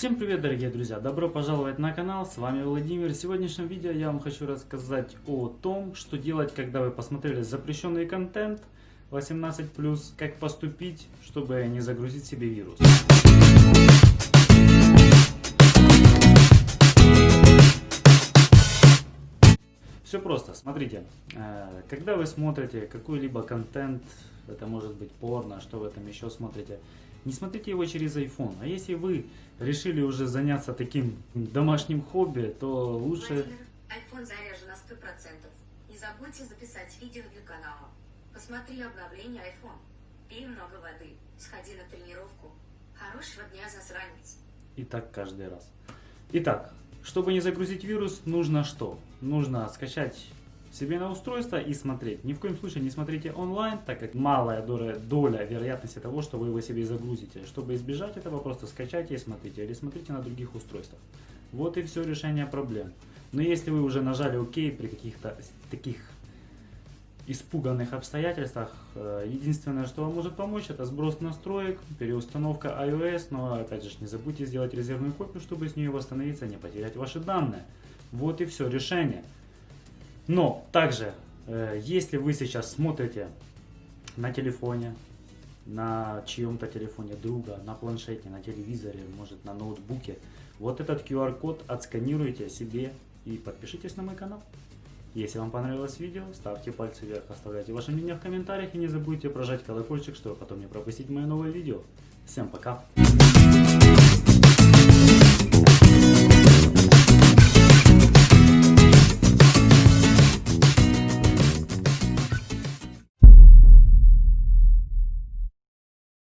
Всем привет, дорогие друзья! Добро пожаловать на канал, с вами Владимир. В сегодняшнем видео я вам хочу рассказать о том, что делать, когда вы посмотрели запрещенный контент 18+, как поступить, чтобы не загрузить себе вирус. Все просто, смотрите, э, когда вы смотрите какой-либо контент, это может быть порно, что вы там еще смотрите, не смотрите его через iPhone. А если вы решили уже заняться таким домашним хобби, то лучше... Владимир, iPhone заряжен на 100%. Не забудьте записать видео для канала. Посмотри обновление iPhone. Пей много воды. Сходи на тренировку. Хорошего дня, засранец. И так каждый раз. Итак, чтобы не загрузить вирус, нужно что? Нужно скачать себе на устройство и смотреть. Ни в коем случае не смотрите онлайн, так как малая доля, доля вероятности того, что вы его себе загрузите. Чтобы избежать этого, просто скачайте и смотрите. Или смотрите на других устройствах. Вот и все решение проблем. Но если вы уже нажали ОК при каких-то таких испуганных обстоятельствах, э, единственное, что вам может помочь, это сброс настроек, переустановка iOS, но опять же не забудьте сделать резервную копию, чтобы с нее восстановиться, не потерять ваши данные. Вот и все решение. Но также, э, если вы сейчас смотрите на телефоне, на чьем-то телефоне друга, на планшете, на телевизоре, может на ноутбуке, вот этот QR-код отсканируйте себе и подпишитесь на мой канал. Если вам понравилось видео, ставьте пальцы вверх, оставляйте ваше мнение в комментариях и не забудьте прожать колокольчик, чтобы потом не пропустить мое новое видео. Всем пока!